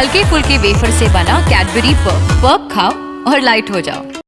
हल्के फुल्के वेफर से बना कैडबरी पर्क पर्क खाओ और लाइट हो जाओ।